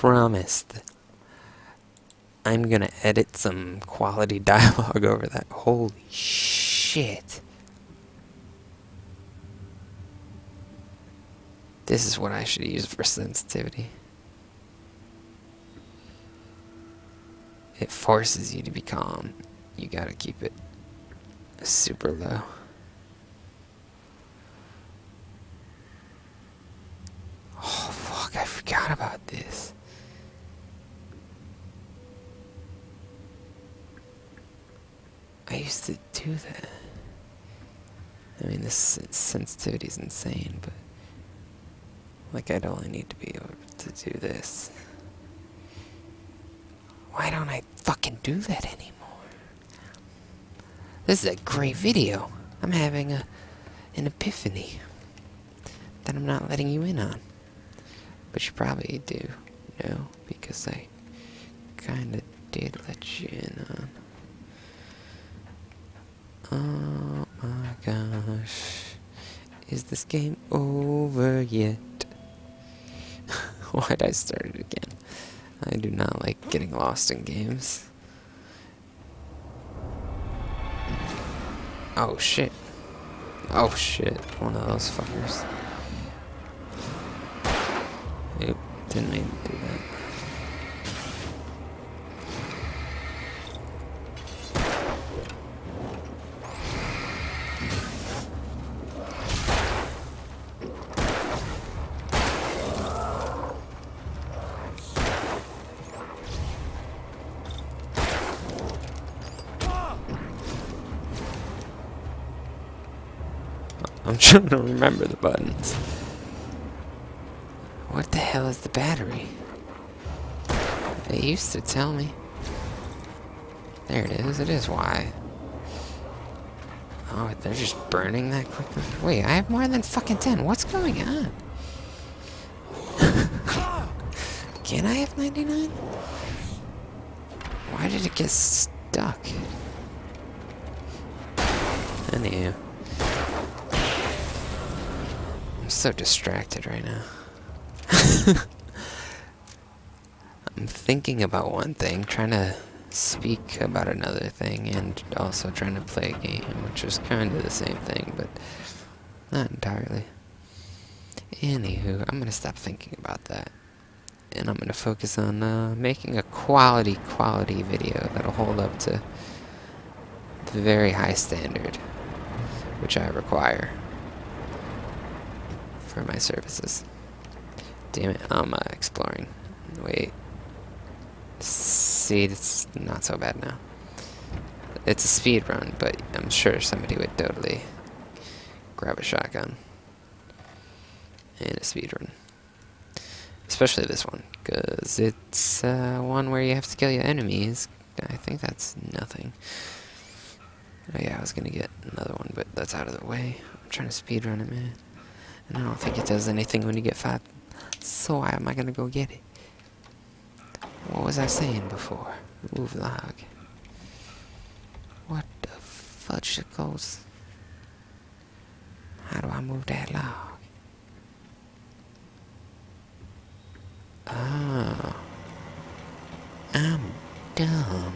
promise that I'm gonna edit some quality dialogue over that. Holy shit. This is what I should use for sensitivity. It forces you to be calm. You gotta keep it super low. Oh fuck, I forgot about this. I used to do that. I mean, this sensitivity is insane, but like I'd only need to be able to do this. Why don't I fucking do that anymore? This is a great video. I'm having a an epiphany that I'm not letting you in on. But you probably do know because I kinda did let you in on. Oh my gosh. Is this game over yet? Why'd I start it again? I do not like getting lost in games. Oh shit. Oh shit. One of those fuckers. Oop, didn't mean to do that. I'm trying to remember the buttons. What the hell is the battery? They used to tell me. There it is. It is Y. Oh, they're just burning that quickly? Wait, I have more than fucking 10. What's going on? Can I have 99? Why did it get stuck? Anywho. I'm so distracted right now. I'm thinking about one thing, trying to speak about another thing, and also trying to play a game, which is kind of the same thing, but not entirely. Anywho, I'm going to stop thinking about that. And I'm going to focus on uh, making a quality, quality video that'll hold up to the very high standard, which I require for my services. Damn it, I'm uh, exploring. Wait. See, it's not so bad now. It's a speed run, but I'm sure somebody would totally grab a shotgun in a speed run. Especially this one, because it's uh, one where you have to kill your enemies. I think that's nothing. Oh yeah, I was gonna get another one, but that's out of the way. I'm trying to speed run it, man. And I don't think it does anything when you get five. So why am I gonna go get it? What was I saying before? Move log. What the fudge goes? How do I move that log? Oh. I'm dumb.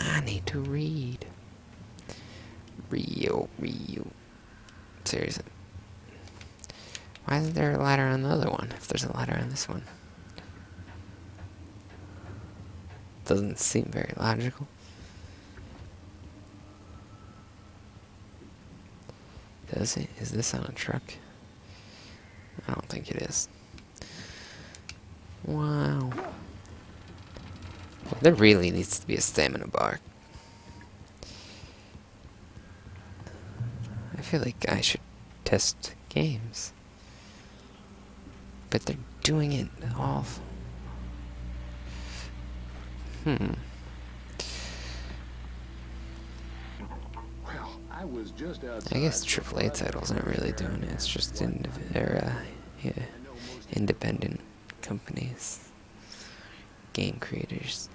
I need to read. Rio, Rio. Seriously. Why isn't there a ladder on the other one, if there's a ladder on this one? Doesn't seem very logical. Does it? Is this on a truck? I don't think it is. Wow. Well, there really needs to be a stamina bar. Feel like I should test games. But they're doing it all. Hmm. I was just out I guess AAA titles aren't really doing it. It's just in, uh, yeah, independent companies, game creators.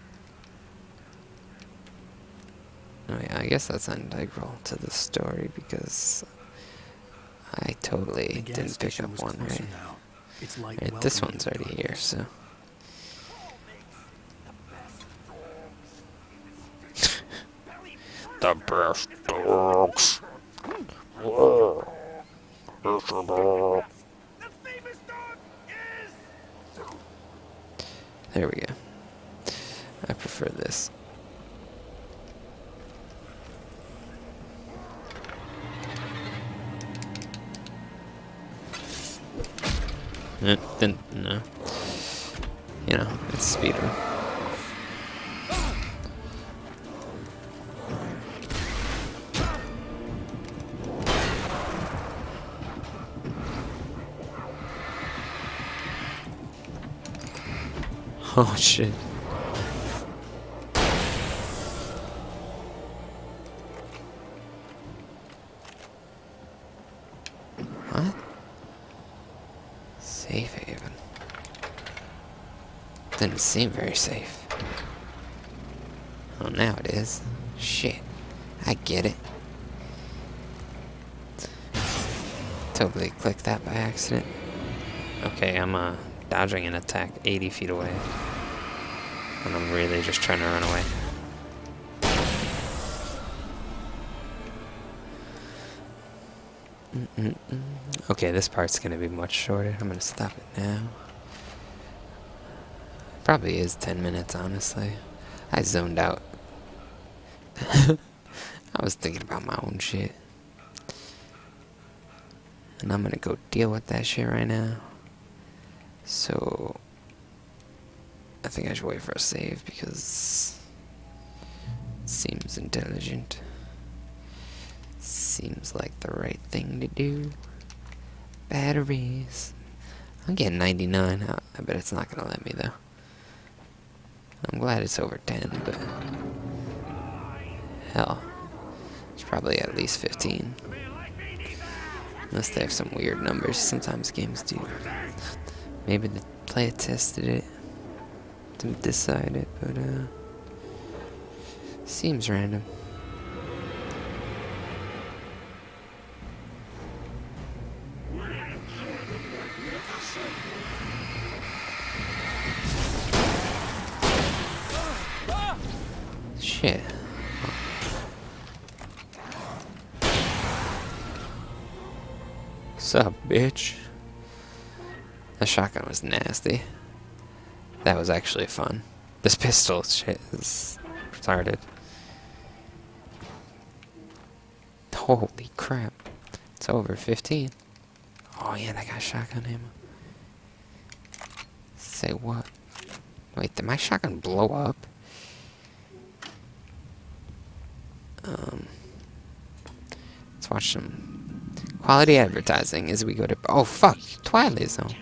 Oh yeah, I guess that's integral to the story because I totally didn't pick up one, right? now. Its light Right, this one's the already here, so. The best dogs. Whoa. It's a dog. There we go. I prefer this. Eh, then, no. You know, it's speeder. Oh shit. What? Safe haven. Didn't seem very safe. Oh, now it is. Shit. I get it. Totally clicked that by accident. Okay, I'm uh, dodging an attack 80 feet away. And I'm really just trying to run away. Mm-mm-mm. Okay, this part's gonna be much shorter. I'm gonna stop it now. Probably is 10 minutes, honestly. I zoned out. I was thinking about my own shit. And I'm gonna go deal with that shit right now. So, I think I should wait for a save because seems intelligent. Seems like the right thing to do. Batteries. I'm getting 99. I, I bet it's not gonna let me though. I'm glad it's over 10, but hell, it's probably at least 15. Unless they have some weird numbers. Sometimes games do. Maybe the player tested it to decide it, but uh, seems random. Shit. Sup, bitch? The shotgun was nasty. That was actually fun. This pistol shit is retarded. Holy crap. It's over 15. Oh yeah, that got shotgun ammo. Say what? Wait, did my shotgun blow up? Watch some quality advertising as we go to. Oh fuck, Twilight Zone.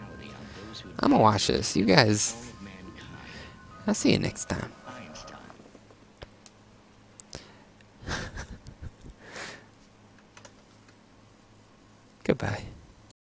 I'm gonna watch this. You guys. I'll see you next time. Goodbye.